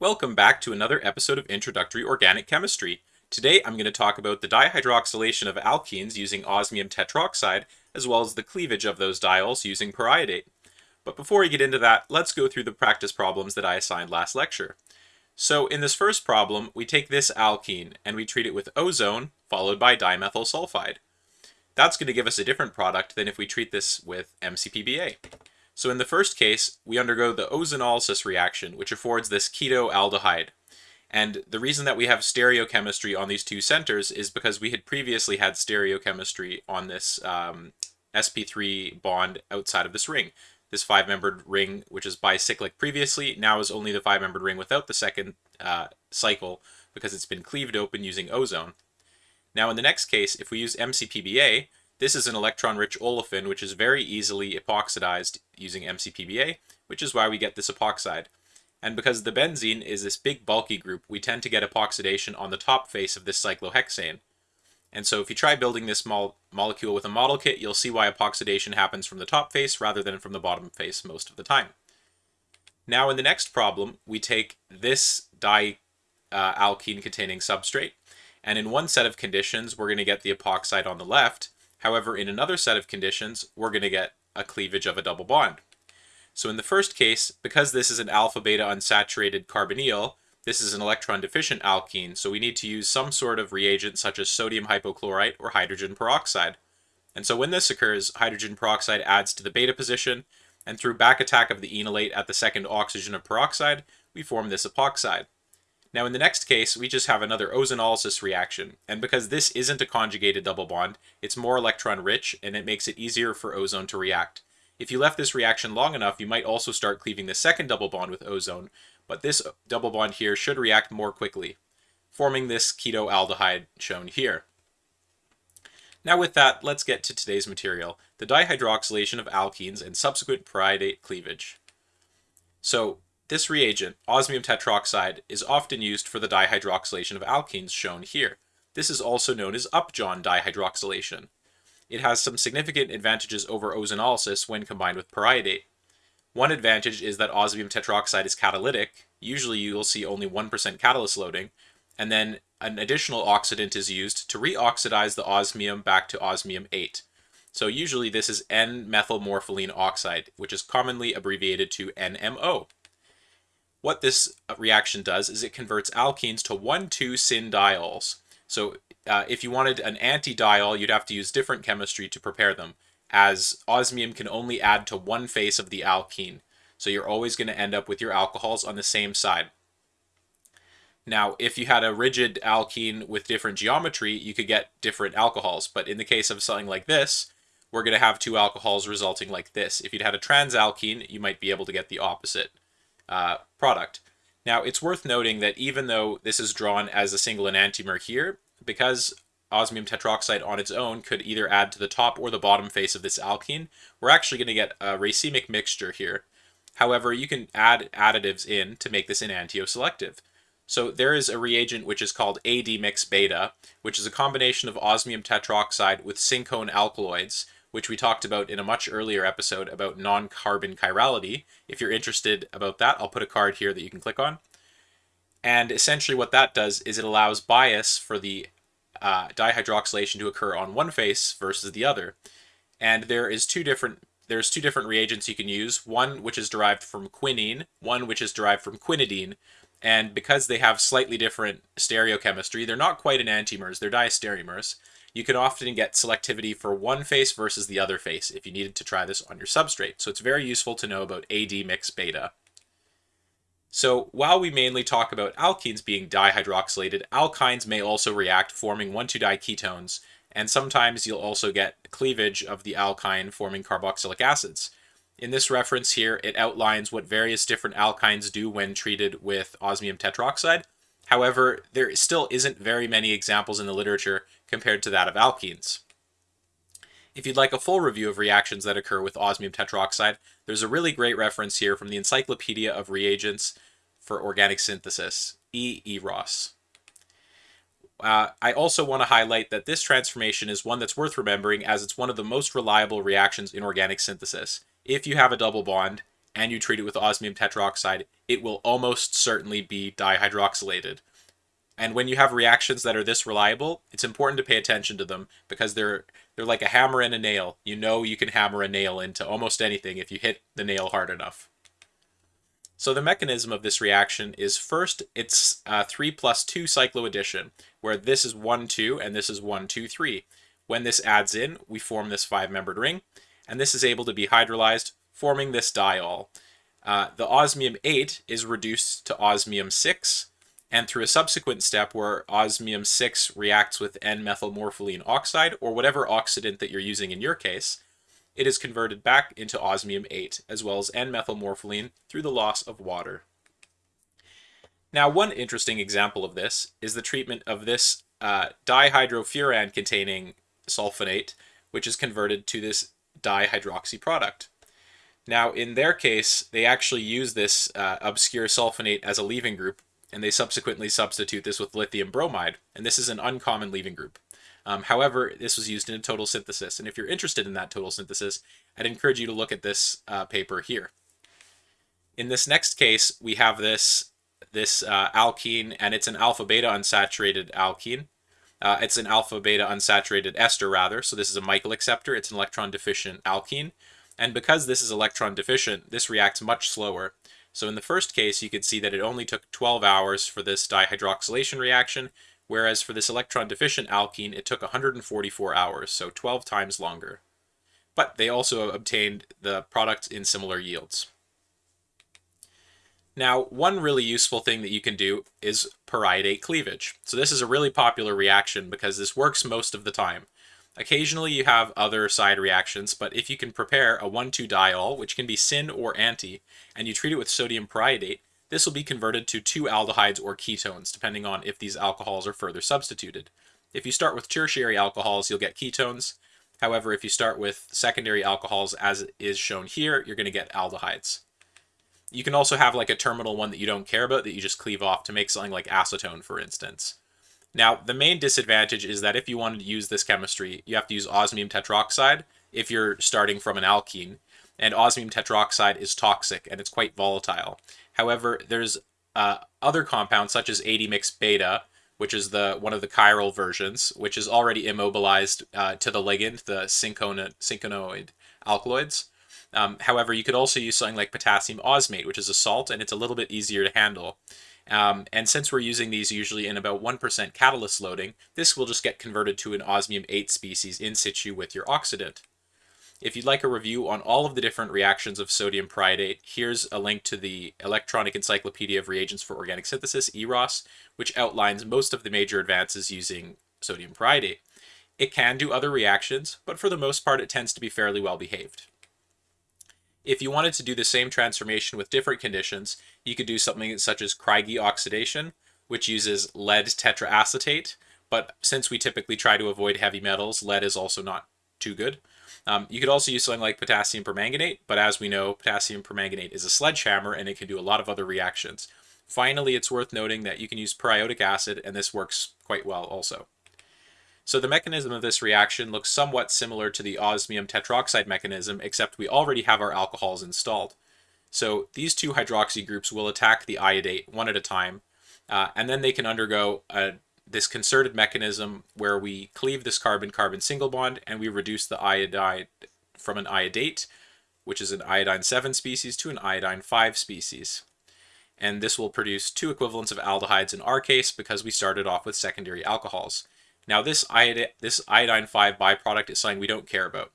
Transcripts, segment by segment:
Welcome back to another episode of Introductory Organic Chemistry. Today I'm going to talk about the dihydroxylation of alkenes using osmium tetroxide, as well as the cleavage of those diols using periodate. But before we get into that, let's go through the practice problems that I assigned last lecture. So in this first problem, we take this alkene and we treat it with ozone, followed by dimethyl sulfide. That's going to give us a different product than if we treat this with MCPBA. So in the first case, we undergo the ozonolysis reaction, which affords this ketoaldehyde. And the reason that we have stereochemistry on these two centers is because we had previously had stereochemistry on this um, sp3 bond outside of this ring. This five-membered ring, which is bicyclic previously, now is only the five-membered ring without the second uh, cycle because it's been cleaved open using ozone. Now in the next case, if we use MCPBA, this is an electron-rich olefin which is very easily epoxidized using MCPBA, which is why we get this epoxide. And because the benzene is this big bulky group, we tend to get epoxidation on the top face of this cyclohexane. And so if you try building this mo molecule with a model kit, you'll see why epoxidation happens from the top face rather than from the bottom face most of the time. Now in the next problem, we take this di uh, substrate, and in one set of conditions, we're going to get the epoxide on the left, However, in another set of conditions, we're going to get a cleavage of a double bond. So in the first case, because this is an alpha-beta unsaturated carbonyl, this is an electron-deficient alkene, so we need to use some sort of reagent such as sodium hypochlorite or hydrogen peroxide. And so when this occurs, hydrogen peroxide adds to the beta position, and through back attack of the enolate at the second oxygen of peroxide, we form this epoxide. Now in the next case, we just have another ozonolysis reaction, and because this isn't a conjugated double bond, it's more electron rich, and it makes it easier for ozone to react. If you left this reaction long enough, you might also start cleaving the second double bond with ozone, but this double bond here should react more quickly, forming this ketoaldehyde shown here. Now with that, let's get to today's material, the dihydroxylation of alkenes and subsequent periodate cleavage. So this reagent, osmium tetroxide, is often used for the dihydroxylation of alkenes shown here. This is also known as upjohn dihydroxylation. It has some significant advantages over ozonolysis when combined with periodate. One advantage is that osmium tetroxide is catalytic, usually you will see only 1% catalyst loading, and then an additional oxidant is used to reoxidize the osmium back to osmium 8. So usually this is N-methylmorpholine oxide, which is commonly abbreviated to NMO. What this uh, reaction does is it converts alkenes to 1,2-syn diols. So uh, if you wanted an anti-diol, you'd have to use different chemistry to prepare them, as osmium can only add to one face of the alkene. So you're always going to end up with your alcohols on the same side. Now, if you had a rigid alkene with different geometry, you could get different alcohols. But in the case of something like this, we're going to have two alcohols resulting like this. If you'd had a transalkene, you might be able to get the opposite uh, product. Now, it's worth noting that even though this is drawn as a single enantiomer here, because osmium tetroxide on its own could either add to the top or the bottom face of this alkene, we're actually going to get a racemic mixture here. However, you can add additives in to make this enantioselective. So there is a reagent which is called AD-mix beta, which is a combination of osmium tetroxide with cinchona alkaloids, which we talked about in a much earlier episode about non-carbon chirality. If you're interested about that, I'll put a card here that you can click on. And essentially what that does is it allows bias for the uh, dihydroxylation to occur on one face versus the other. And there is two different there's two different reagents you can use, one which is derived from quinine, one which is derived from quinidine, and because they have slightly different stereochemistry, they're not quite an enantiomers, they're diastereomers, you can often get selectivity for one face versus the other face if you needed to try this on your substrate. So it's very useful to know about AD mix beta. So while we mainly talk about alkenes being dihydroxylated, alkynes may also react forming 1,2-diketones, and sometimes you'll also get cleavage of the alkyne forming carboxylic acids. In this reference here, it outlines what various different alkynes do when treated with osmium tetroxide, However, there still isn't very many examples in the literature compared to that of alkenes. If you'd like a full review of reactions that occur with osmium tetroxide, there's a really great reference here from the Encyclopedia of Reagents for Organic Synthesis, E. E. Ross. Uh, I also want to highlight that this transformation is one that's worth remembering as it's one of the most reliable reactions in organic synthesis. If you have a double bond and you treat it with osmium tetroxide, it will almost certainly be dihydroxylated. And when you have reactions that are this reliable, it's important to pay attention to them because they're they're like a hammer and a nail. You know you can hammer a nail into almost anything if you hit the nail hard enough. So the mechanism of this reaction is first it's uh, 3 plus 2 cycloaddition, where this is 1, 2, and this is 1, 2, 3. When this adds in, we form this five-membered ring, and this is able to be hydrolyzed, forming this diol. Uh, the osmium 8 is reduced to osmium 6, and through a subsequent step where osmium 6 reacts with N-methylmorpholine oxide, or whatever oxidant that you're using in your case, it is converted back into osmium 8, as well as N-methylmorpholine through the loss of water. Now, one interesting example of this is the treatment of this uh, dihydrofuran containing sulfonate, which is converted to this dihydroxy product. Now, in their case, they actually use this uh, obscure sulfonate as a leaving group and they subsequently substitute this with lithium bromide, and this is an uncommon leaving group. Um, however, this was used in a total synthesis, and if you're interested in that total synthesis, I'd encourage you to look at this uh, paper here. In this next case, we have this this uh, alkene, and it's an alpha-beta unsaturated alkene. Uh, it's an alpha-beta unsaturated ester, rather, so this is a Michael acceptor. It's an electron-deficient alkene, and because this is electron-deficient, this reacts much slower. So in the first case, you could see that it only took 12 hours for this dihydroxylation reaction, whereas for this electron-deficient alkene, it took 144 hours, so 12 times longer. But they also obtained the product in similar yields. Now, one really useful thing that you can do is periodate cleavage. So this is a really popular reaction because this works most of the time. Occasionally you have other side reactions, but if you can prepare a 1,2-diol, which can be syn or anti, and you treat it with sodium periodate, this will be converted to two aldehydes or ketones, depending on if these alcohols are further substituted. If you start with tertiary alcohols, you'll get ketones. However, if you start with secondary alcohols, as is shown here, you're going to get aldehydes. You can also have like a terminal one that you don't care about that you just cleave off to make something like acetone, for instance. Now, the main disadvantage is that if you wanted to use this chemistry, you have to use osmium tetroxide if you're starting from an alkene, and osmium tetroxide is toxic and it's quite volatile. However, there's uh, other compounds such as AD-mix beta, which is the one of the chiral versions, which is already immobilized uh, to the ligand, the cinchonoid alkaloids. Um, however, you could also use something like potassium osmate, which is a salt, and it's a little bit easier to handle. Um, and since we're using these usually in about 1% catalyst loading, this will just get converted to an osmium-8 species in situ with your oxidant. If you'd like a review on all of the different reactions of sodium periodate, here's a link to the Electronic Encyclopedia of Reagents for Organic Synthesis, EROS, which outlines most of the major advances using sodium periodate. It can do other reactions, but for the most part it tends to be fairly well behaved. If you wanted to do the same transformation with different conditions, you could do something such as Criegee oxidation, which uses lead tetraacetate, but since we typically try to avoid heavy metals, lead is also not too good. Um, you could also use something like potassium permanganate, but as we know, potassium permanganate is a sledgehammer and it can do a lot of other reactions. Finally, it's worth noting that you can use periodic acid, and this works quite well also. So the mechanism of this reaction looks somewhat similar to the osmium tetroxide mechanism, except we already have our alcohols installed. So these two hydroxy groups will attack the iodate one at a time, uh, and then they can undergo a, this concerted mechanism where we cleave this carbon-carbon single bond and we reduce the iodide from an iodate, which is an iodine 7 species, to an iodine 5 species. And this will produce two equivalents of aldehydes in our case because we started off with secondary alcohols. Now this, iodine, this iodine 5 byproduct is something we don't care about.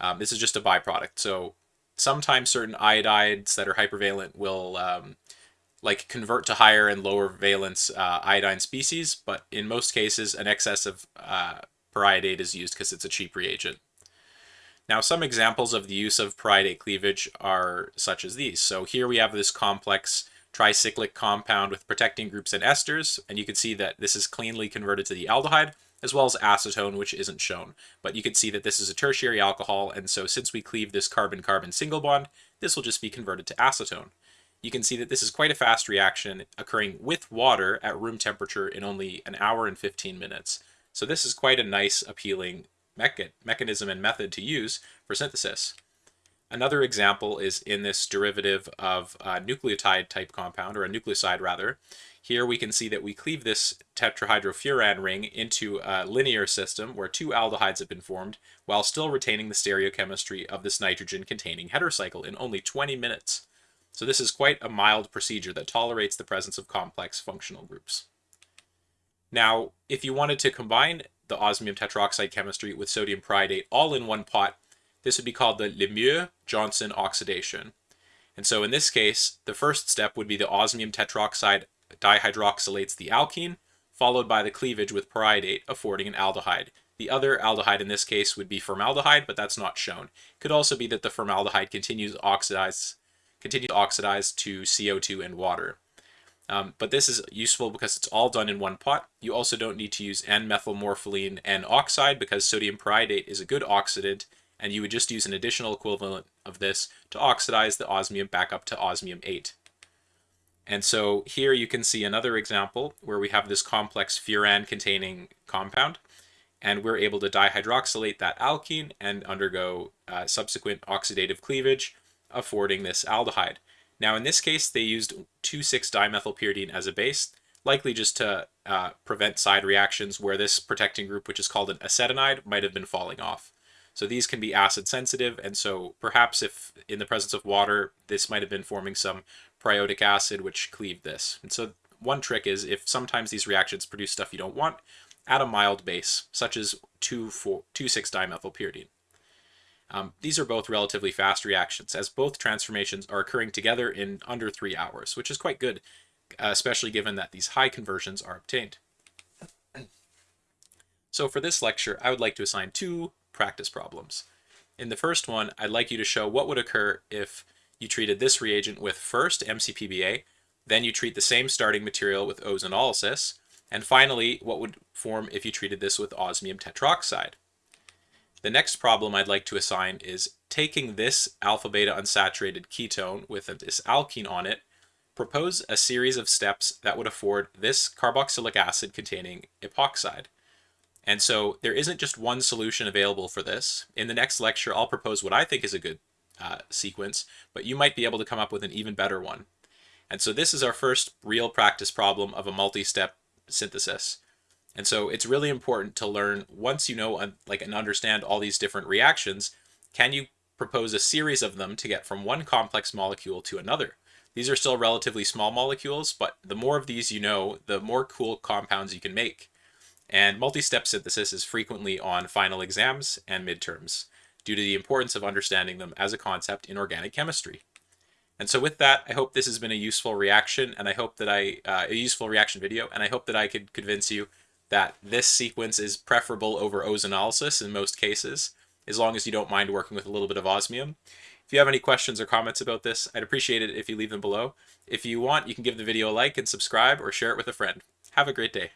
Um, this is just a byproduct. So sometimes certain iodides that are hypervalent will um, like convert to higher and lower valence uh, iodine species, but in most cases an excess of uh, periodate is used because it's a cheap reagent. Now some examples of the use of periodate cleavage are such as these. So here we have this complex tricyclic compound with protecting groups and esters, and you can see that this is cleanly converted to the aldehyde, as well as acetone, which isn't shown. But you can see that this is a tertiary alcohol, and so since we cleave this carbon-carbon single bond, this will just be converted to acetone. You can see that this is quite a fast reaction occurring with water at room temperature in only an hour and 15 minutes. So this is quite a nice, appealing mecha mechanism and method to use for synthesis. Another example is in this derivative of a nucleotide type compound, or a nucleoside rather. Here we can see that we cleave this tetrahydrofuran ring into a linear system where two aldehydes have been formed, while still retaining the stereochemistry of this nitrogen-containing heterocycle in only 20 minutes. So this is quite a mild procedure that tolerates the presence of complex functional groups. Now, if you wanted to combine the osmium tetroxide chemistry with sodium periodate all in one pot, this would be called the Lemieux-Johnson oxidation. And so in this case, the first step would be the osmium tetroxide dihydroxylates the alkene, followed by the cleavage with periodate, affording an aldehyde. The other aldehyde in this case would be formaldehyde, but that's not shown. It could also be that the formaldehyde continues to oxidize, continues to oxidize to CO2 and water. Um, but this is useful because it's all done in one pot. You also don't need to use N-methylmorpholine N oxide because sodium periodate is a good oxidant and you would just use an additional equivalent of this to oxidize the osmium back up to osmium 8. And so here you can see another example where we have this complex furan containing compound and we're able to dihydroxylate that alkene and undergo uh, subsequent oxidative cleavage affording this aldehyde. Now in this case they used 2,6-dimethylpyridine as a base, likely just to uh, prevent side reactions where this protecting group, which is called an acetonide, might have been falling off. So these can be acid sensitive, and so perhaps if in the presence of water, this might have been forming some proiotic acid which cleaved this. And so one trick is if sometimes these reactions produce stuff you don't want, add a mild base, such as 2,6-dimethylpyridine. Um, these are both relatively fast reactions, as both transformations are occurring together in under three hours, which is quite good, especially given that these high conversions are obtained. So for this lecture, I would like to assign two practice problems. In the first one, I'd like you to show what would occur if you treated this reagent with first MCPBA, then you treat the same starting material with ozonolysis, and finally, what would form if you treated this with osmium tetroxide. The next problem I'd like to assign is taking this alpha-beta unsaturated ketone with this alkene on it, propose a series of steps that would afford this carboxylic acid containing epoxide. And so there isn't just one solution available for this. In the next lecture, I'll propose what I think is a good uh, sequence, but you might be able to come up with an even better one. And so this is our first real practice problem of a multi-step synthesis. And so it's really important to learn once you know like and understand all these different reactions, can you propose a series of them to get from one complex molecule to another? These are still relatively small molecules, but the more of these you know, the more cool compounds you can make. And multi-step synthesis is frequently on final exams and midterms due to the importance of understanding them as a concept in organic chemistry. And so with that, I hope this has been a useful reaction and I hope that I, uh, a useful reaction video, and I hope that I could convince you that this sequence is preferable over ozonolysis in most cases, as long as you don't mind working with a little bit of osmium. If you have any questions or comments about this, I'd appreciate it if you leave them below. If you want, you can give the video a like and subscribe or share it with a friend. Have a great day.